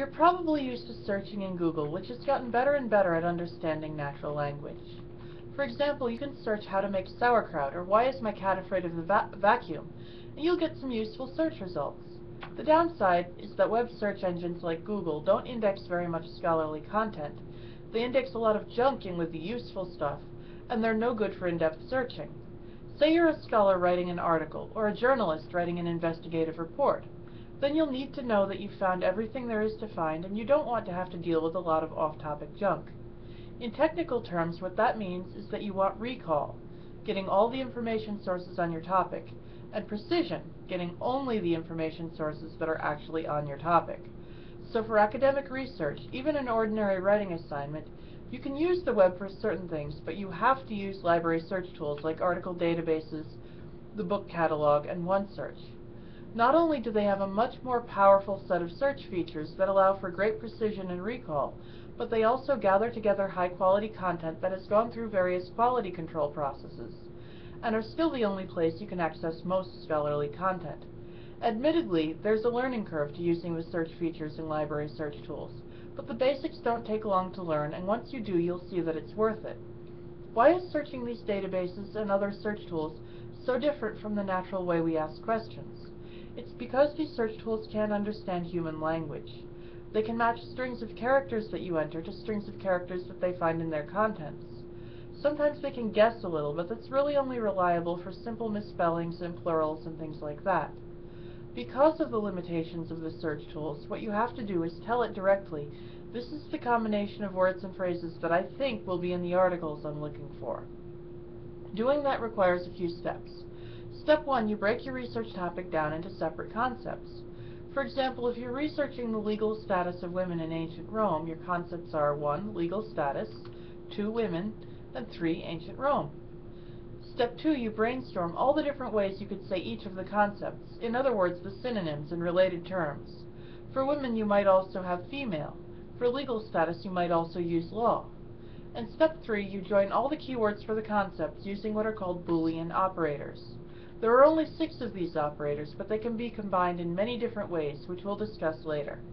You're probably used to searching in Google, which has gotten better and better at understanding natural language. For example, you can search how to make sauerkraut or why is my cat afraid of the va vacuum, and you'll get some useful search results. The downside is that web search engines like Google don't index very much scholarly content. They index a lot of junk in with the useful stuff, and they're no good for in-depth searching. Say you're a scholar writing an article, or a journalist writing an investigative report. Then you'll need to know that you've found everything there is to find, and you don't want to have to deal with a lot of off-topic junk. In technical terms, what that means is that you want recall, getting all the information sources on your topic, and precision, getting only the information sources that are actually on your topic. So for academic research, even an ordinary writing assignment, you can use the web for certain things, but you have to use library search tools like article databases, the book catalog, and OneSearch. Not only do they have a much more powerful set of search features that allow for great precision and recall, but they also gather together high-quality content that has gone through various quality control processes, and are still the only place you can access most scholarly content. Admittedly, there's a learning curve to using the search features in library search tools, but the basics don't take long to learn, and once you do, you'll see that it's worth it. Why is searching these databases and other search tools so different from the natural way we ask questions? It's because these search tools can't understand human language. They can match strings of characters that you enter to strings of characters that they find in their contents. Sometimes they can guess a little, but that's really only reliable for simple misspellings and plurals and things like that. Because of the limitations of the search tools, what you have to do is tell it directly, this is the combination of words and phrases that I think will be in the articles I'm looking for. Doing that requires a few steps. Step 1, you break your research topic down into separate concepts. For example, if you're researching the legal status of women in ancient Rome, your concepts are 1. Legal status, 2. Women, and 3. Ancient Rome. Step 2, you brainstorm all the different ways you could say each of the concepts, in other words, the synonyms and related terms. For women, you might also have female. For legal status, you might also use law. And step 3, you join all the keywords for the concepts using what are called Boolean operators. There are only six of these operators, but they can be combined in many different ways, which we'll discuss later.